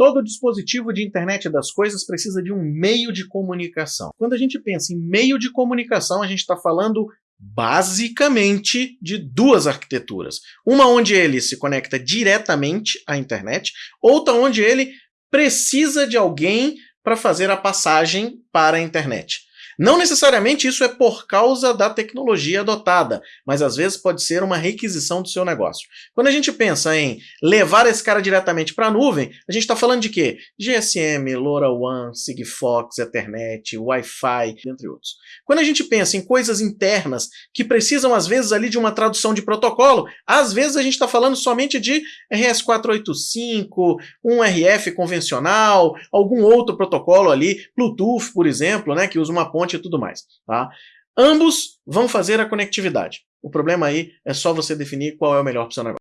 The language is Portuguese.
Todo dispositivo de internet das coisas precisa de um meio de comunicação. Quando a gente pensa em meio de comunicação, a gente está falando basicamente de duas arquiteturas. Uma onde ele se conecta diretamente à internet, outra onde ele precisa de alguém para fazer a passagem para a internet. Não necessariamente isso é por causa da tecnologia adotada, mas às vezes pode ser uma requisição do seu negócio. Quando a gente pensa em levar esse cara diretamente para a nuvem, a gente está falando de quê? GSM, LoRaWAN, Sigfox, Ethernet, Wi-Fi, entre outros. Quando a gente pensa em coisas internas que precisam às vezes ali de uma tradução de protocolo, às vezes a gente está falando somente de RS485, um RF convencional, algum outro protocolo ali, Bluetooth, por exemplo, né, que usa uma ponte e tudo mais. Tá? Ambos vão fazer a conectividade. O problema aí é só você definir qual é o melhor para o seu negócio.